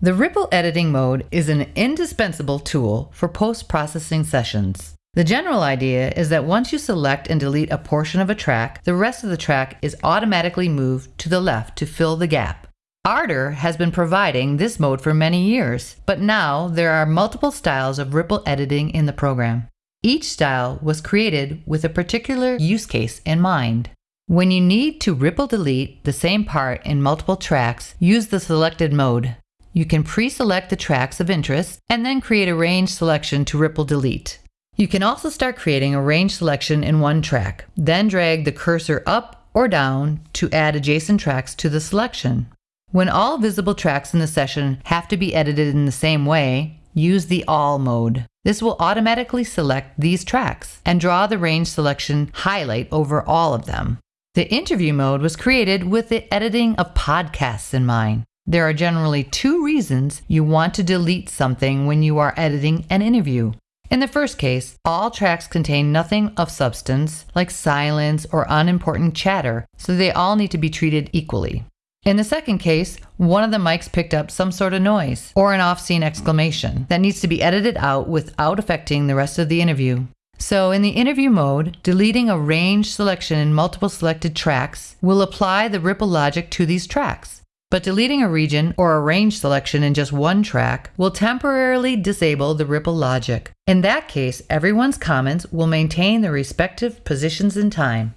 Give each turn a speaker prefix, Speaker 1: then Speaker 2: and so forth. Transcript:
Speaker 1: The ripple editing mode is an indispensable tool for post-processing sessions. The general idea is that once you select and delete a portion of a track, the rest of the track is automatically moved to the left to fill the gap. Ardour has been providing this mode for many years, but now there are multiple styles of ripple editing in the program. Each style was created with a particular use case in mind. When you need to ripple delete the same part in multiple tracks, use the selected mode. You can pre-select the tracks of interest and then create a range selection to ripple delete. You can also start creating a range selection in one track, then drag the cursor up or down to add adjacent tracks to the selection. When all visible tracks in the session have to be edited in the same way, use the All mode. This will automatically select these tracks and draw the range selection highlight over all of them. The interview mode was created with the editing of podcasts in mind. There are generally two reasons you want to delete something when you are editing an interview. In the first case, all tracks contain nothing of substance, like silence or unimportant chatter, so they all need to be treated equally. In the second case, one of the mics picked up some sort of noise or an off scene exclamation that needs to be edited out without affecting the rest of the interview. So, in the interview mode, deleting a range selection in multiple selected tracks will apply the ripple logic to these tracks. But deleting a region or a range selection in just one track will temporarily disable the ripple logic. In that case, everyone's comments will maintain their respective positions in time.